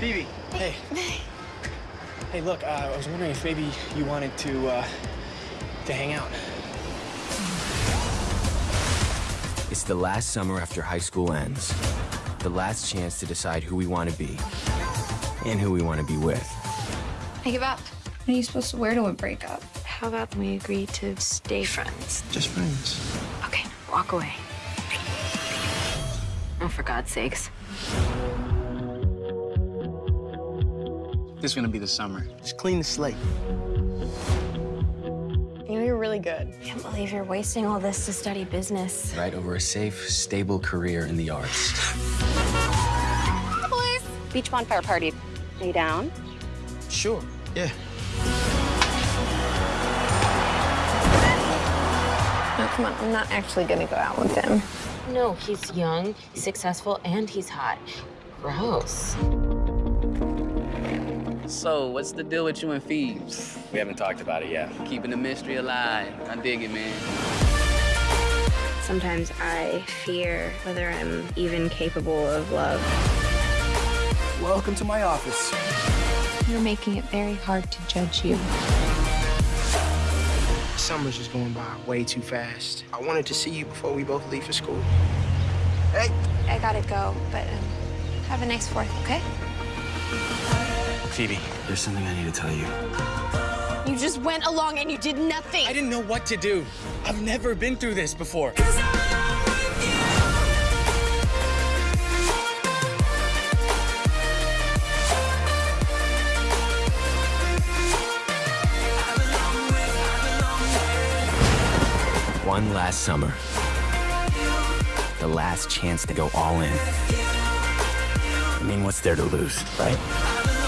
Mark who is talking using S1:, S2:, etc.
S1: Phoebe. Hey. Hey, look, uh, I was wondering if maybe you wanted to, uh, to hang out.
S2: It's the last summer after high school ends. The last chance to decide who we want to be and who we want to be with.
S3: I give up. What are you supposed to wear to a breakup?
S4: How about we agree to stay friends?
S1: Just friends.
S4: Okay, walk away. Oh, for God's sakes.
S1: This is gonna be the summer. Just clean the slate.
S3: You know you're really good.
S4: I Can't believe you're wasting all this to study business.
S2: Right over a safe, stable career in the arts.
S3: Boys.
S5: Beach bonfire party. Are you down?
S1: Sure. Yeah.
S3: No, come on. I'm not actually gonna go out with him.
S4: No, he's young, successful, and he's hot. Gross.
S6: So, what's the deal with you and Phoebes?
S2: We haven't talked about it yet.
S6: Keeping the mystery alive. I dig it, man.
S4: Sometimes I fear whether I'm even capable of love.
S1: Welcome to my office.
S3: You're making it very hard to judge you.
S7: Summer's just going by way too fast. I wanted to see you before we both leave for school. Hey,
S3: I gotta go, but um, have a nice fourth, okay?
S2: Phoebe, there's something I need to tell you.
S3: You just went along and you did nothing.
S1: I didn't know what to do. I've never been through this before.
S2: One last summer. The last chance to go all in. I mean, what's there to lose, right?